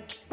Bye.